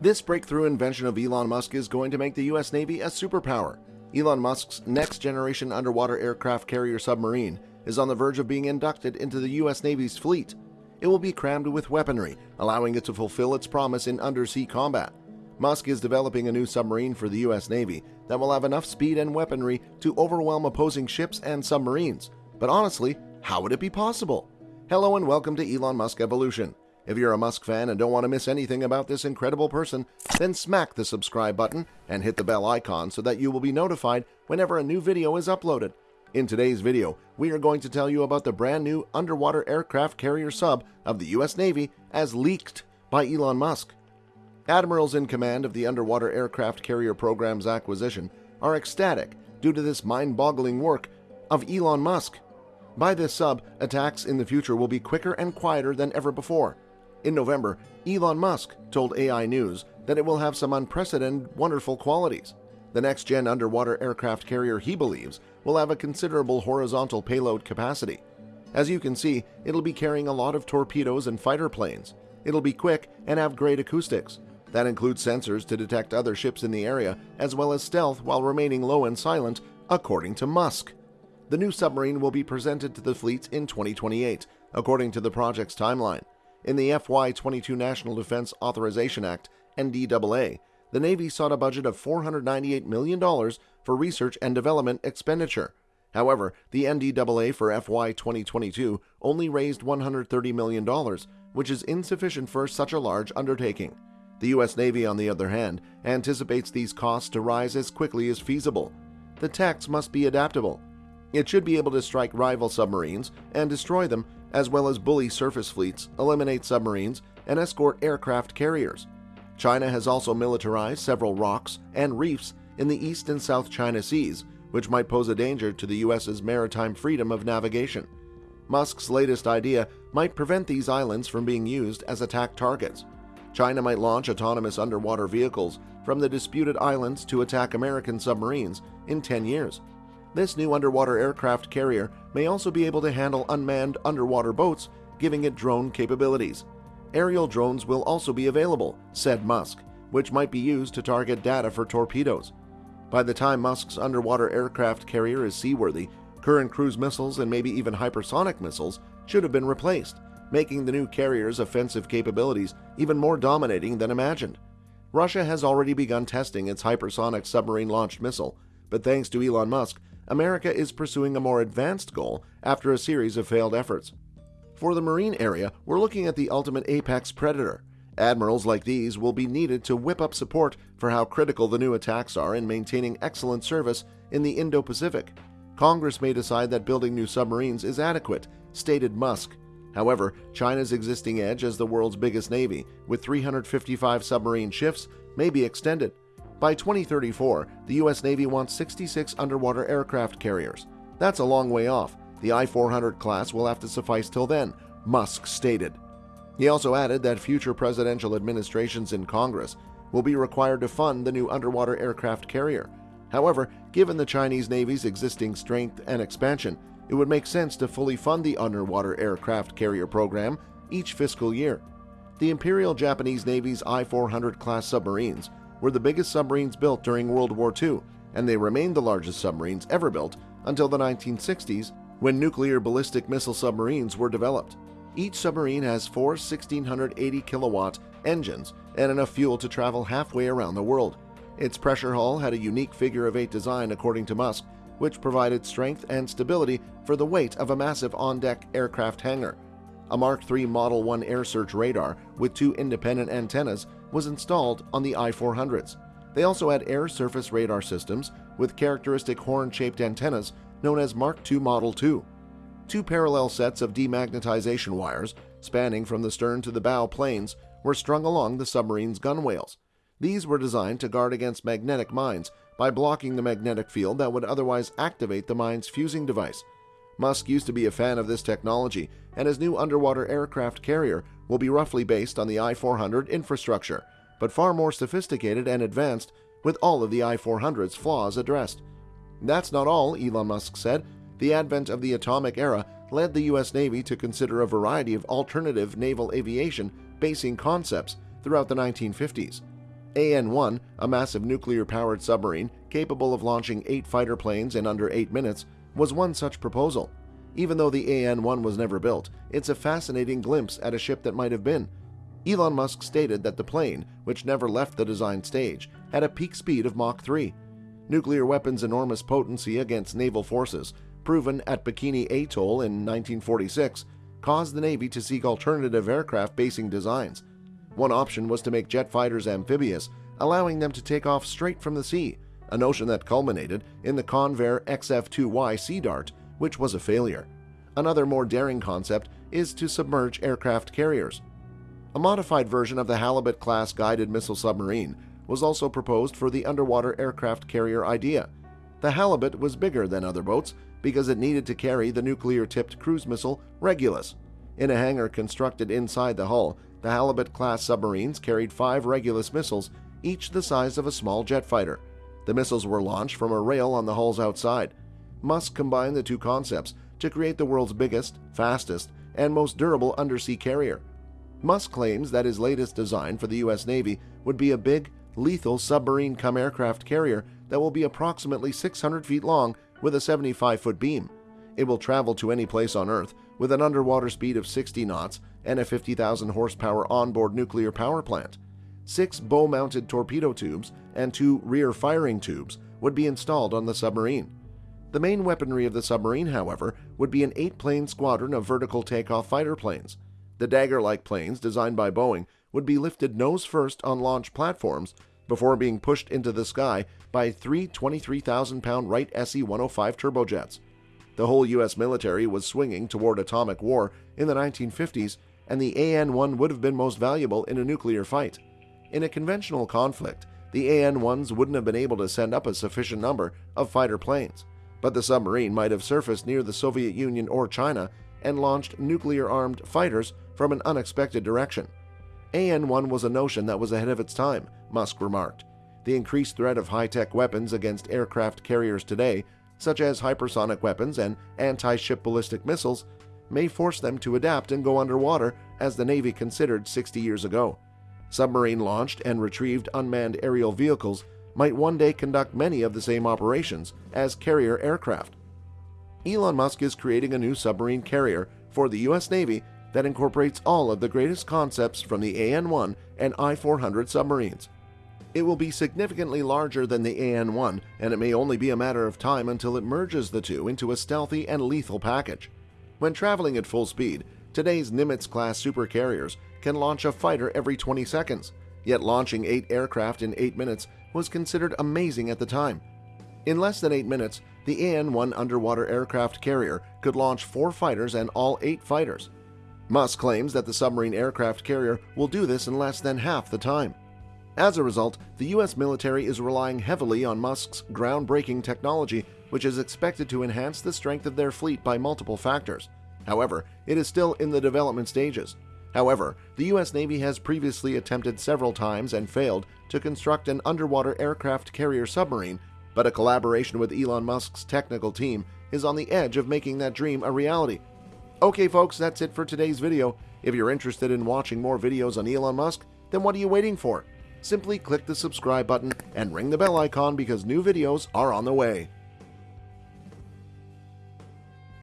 This breakthrough invention of Elon Musk is going to make the US Navy a superpower. Elon Musk's next generation underwater aircraft carrier submarine is on the verge of being inducted into the US Navy's fleet. It will be crammed with weaponry, allowing it to fulfill its promise in undersea combat. Musk is developing a new submarine for the US Navy that will have enough speed and weaponry to overwhelm opposing ships and submarines. But honestly, how would it be possible? Hello and welcome to Elon Musk Evolution. If you're a Musk fan and don't want to miss anything about this incredible person, then smack the subscribe button and hit the bell icon so that you will be notified whenever a new video is uploaded. In today's video, we are going to tell you about the brand new underwater aircraft carrier sub of the US Navy as leaked by Elon Musk. Admirals in command of the underwater aircraft carrier program's acquisition are ecstatic due to this mind-boggling work of Elon Musk. By this sub, attacks in the future will be quicker and quieter than ever before. In November, Elon Musk told AI News that it will have some unprecedented wonderful qualities. The next-gen underwater aircraft carrier, he believes, will have a considerable horizontal payload capacity. As you can see, it'll be carrying a lot of torpedoes and fighter planes. It'll be quick and have great acoustics. That includes sensors to detect other ships in the area, as well as stealth while remaining low and silent, according to Musk. The new submarine will be presented to the fleet in 2028, according to the project's timeline. In the FY22 National Defense Authorization Act, NDAA, the Navy sought a budget of $498 million for research and development expenditure. However, the NDAA for FY 2022 only raised $130 million, which is insufficient for such a large undertaking. The U.S. Navy, on the other hand, anticipates these costs to rise as quickly as feasible. The techs must be adaptable. It should be able to strike rival submarines and destroy them, as well as bully surface fleets, eliminate submarines, and escort aircraft carriers. China has also militarized several rocks and reefs in the East and South China Seas, which might pose a danger to the U.S.'s maritime freedom of navigation. Musk's latest idea might prevent these islands from being used as attack targets. China might launch autonomous underwater vehicles from the disputed islands to attack American submarines in 10 years. This new underwater aircraft carrier may also be able to handle unmanned underwater boats, giving it drone capabilities. Aerial drones will also be available, said Musk, which might be used to target data for torpedoes. By the time Musk's underwater aircraft carrier is seaworthy, current cruise missiles and maybe even hypersonic missiles should have been replaced, making the new carrier's offensive capabilities even more dominating than imagined. Russia has already begun testing its hypersonic submarine-launched missile, but thanks to Elon Musk, America is pursuing a more advanced goal after a series of failed efforts. For the marine area, we're looking at the ultimate apex predator. Admirals like these will be needed to whip up support for how critical the new attacks are in maintaining excellent service in the Indo-Pacific. Congress may decide that building new submarines is adequate, stated Musk. However, China's existing edge as the world's biggest navy, with 355 submarine ships, may be extended. By 2034, the U.S. Navy wants 66 underwater aircraft carriers. That's a long way off. The I-400 class will have to suffice till then, Musk stated. He also added that future presidential administrations in Congress will be required to fund the new underwater aircraft carrier. However, given the Chinese Navy's existing strength and expansion, it would make sense to fully fund the underwater aircraft carrier program each fiscal year. The Imperial Japanese Navy's I-400 class submarines were the biggest submarines built during World War II, and they remained the largest submarines ever built until the 1960s when nuclear ballistic missile submarines were developed. Each submarine has four 1680 kilowatt engines and enough fuel to travel halfway around the world. Its pressure hull had a unique figure of eight design according to Musk, which provided strength and stability for the weight of a massive on-deck aircraft hangar. A Mark III Model 1 air search radar with two independent antennas was installed on the I-400s. They also had air surface radar systems with characteristic horn-shaped antennas known as Mark II Model 2. Two parallel sets of demagnetization wires, spanning from the stern to the bow planes, were strung along the submarine's gunwales. These were designed to guard against magnetic mines by blocking the magnetic field that would otherwise activate the mine's fusing device. Musk used to be a fan of this technology, and his new underwater aircraft carrier will be roughly based on the I-400 infrastructure, but far more sophisticated and advanced with all of the I-400's flaws addressed. That's not all, Elon Musk said. The advent of the atomic era led the U.S. Navy to consider a variety of alternative naval aviation basing concepts throughout the 1950s. AN-1, a massive nuclear-powered submarine capable of launching eight fighter planes in under eight minutes, was one such proposal. Even though the AN-1 was never built, it's a fascinating glimpse at a ship that might have been. Elon Musk stated that the plane, which never left the design stage, had a peak speed of Mach 3. Nuclear weapons' enormous potency against naval forces, proven at Bikini Atoll in 1946, caused the Navy to seek alternative aircraft basing designs. One option was to make jet fighters amphibious, allowing them to take off straight from the sea, a notion that culminated in the Convair XF-2Y Sea Dart, which was a failure. Another more daring concept is to submerge aircraft carriers. A modified version of the Halibut-class guided missile submarine was also proposed for the underwater aircraft carrier idea. The Halibut was bigger than other boats because it needed to carry the nuclear-tipped cruise missile Regulus. In a hangar constructed inside the hull, the Halibut-class submarines carried five Regulus missiles, each the size of a small jet fighter. The missiles were launched from a rail on the hull's outside. Musk combined the two concepts to create the world's biggest, fastest, and most durable undersea carrier. Musk claims that his latest design for the U.S. Navy would be a big, lethal submarine come aircraft carrier that will be approximately 600 feet long with a 75 foot beam. It will travel to any place on Earth with an underwater speed of 60 knots and a 50,000 horsepower onboard nuclear power plant. Six bow mounted torpedo tubes and two rear firing tubes would be installed on the submarine. The main weaponry of the submarine, however, would be an eight plane squadron of vertical takeoff fighter planes. The dagger like planes, designed by Boeing, would be lifted nose first on launch platforms before being pushed into the sky by three 23,000 pound Wright SE 105 turbojets. The whole U.S. military was swinging toward atomic war in the 1950s, and the AN 1 would have been most valuable in a nuclear fight. In a conventional conflict, the AN 1s wouldn't have been able to send up a sufficient number of fighter planes, but the submarine might have surfaced near the Soviet Union or China and launched nuclear armed fighters from an unexpected direction. AN 1 was a notion that was ahead of its time, Musk remarked. The increased threat of high tech weapons against aircraft carriers today, such as hypersonic weapons and anti ship ballistic missiles, may force them to adapt and go underwater as the Navy considered 60 years ago. Submarine launched and retrieved unmanned aerial vehicles might one day conduct many of the same operations as carrier aircraft. Elon Musk is creating a new submarine carrier for the U.S. Navy that incorporates all of the greatest concepts from the AN-1 and I-400 submarines. It will be significantly larger than the AN-1, and it may only be a matter of time until it merges the two into a stealthy and lethal package. When traveling at full speed, today's Nimitz-class supercarriers can launch a fighter every 20 seconds, yet launching eight aircraft in eight minutes was considered amazing at the time. In less than eight minutes, the AN-1 underwater aircraft carrier could launch four fighters and all eight fighters. Musk claims that the submarine aircraft carrier will do this in less than half the time. As a result, the U.S. military is relying heavily on Musk's groundbreaking technology, which is expected to enhance the strength of their fleet by multiple factors. However, it is still in the development stages. However, the U.S. Navy has previously attempted several times and failed to construct an underwater aircraft carrier submarine, but a collaboration with Elon Musk's technical team is on the edge of making that dream a reality. Okay folks, that's it for today's video. If you're interested in watching more videos on Elon Musk, then what are you waiting for? Simply click the subscribe button and ring the bell icon because new videos are on the way.